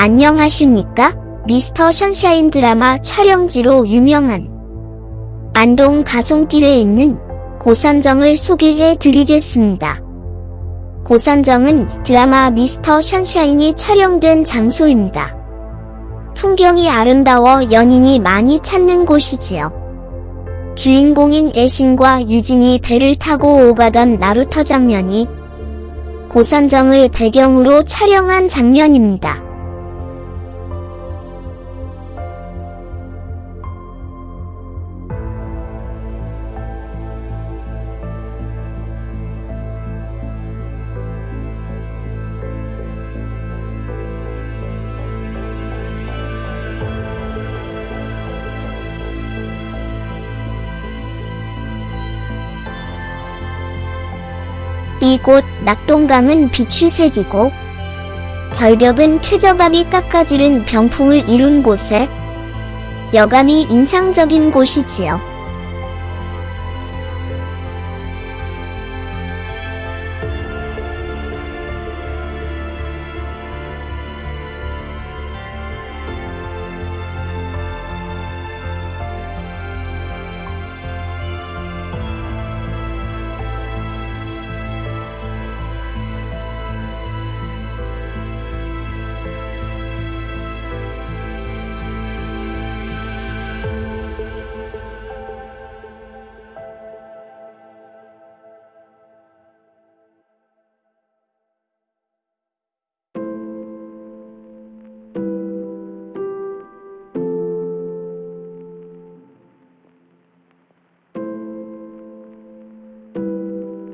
안녕하십니까? 미스터 션샤인 드라마 촬영지로 유명한 안동 가송길에 있는 고산정을 소개해 드리겠습니다. 고산정은 드라마 미스터 션샤인이 촬영된 장소입니다. 풍경이 아름다워 연인이 많이 찾는 곳이지요. 주인공인 애신과 유진이 배를 타고 오가던 나루터 장면이 고산정을 배경으로 촬영한 장면입니다. 이곳 낙동강은 비추색이고 절벽은 퇴적암이 깎아지른 병풍을 이룬 곳에 여감이 인상적인 곳이지요.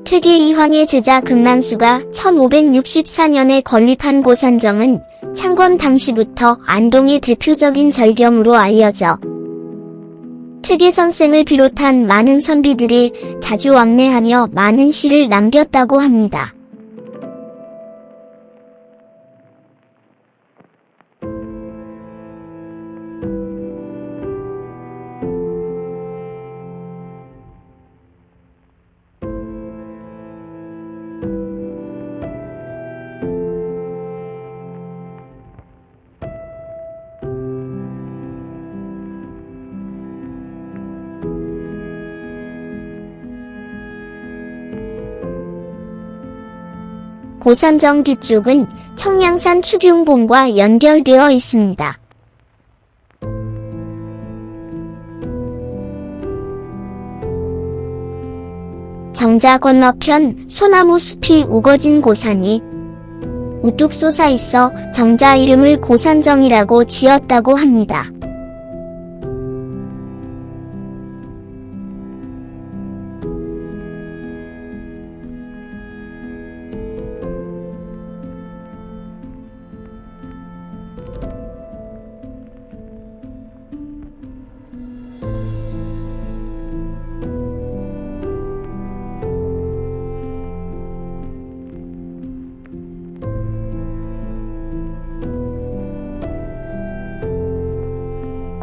퇴계 이황의 제자 금만수가 1564년에 건립한 고산정은 창건 당시부터 안동의 대표적인 절경으로 알려져 퇴계 선생을 비롯한 많은 선비들이 자주 왕래하며 많은 시를 남겼다고 합니다. 고산정 뒤쪽은 청량산 추경봉과 연결되어 있습니다. 정자 건너편 소나무 숲이 우거진 고산이 우뚝 솟아 있어 정자 이름을 고산정이라고 지었다고 합니다.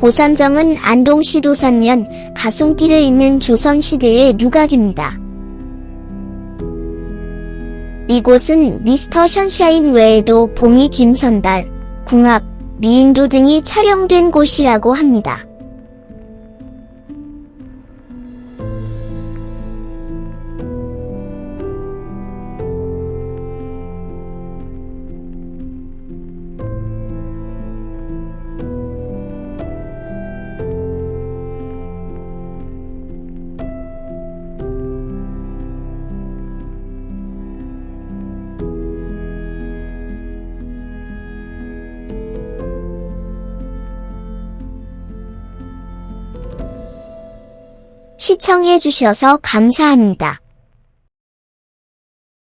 고산정은 안동시 도산면 가송길에 있는 조선시대의 누각입니다. 이곳은 미스터 션샤인 외에도 봉이 김선달, 궁합, 미인도 등이 촬영된 곳이라고 합니다. 시청해주셔서 감사합니다.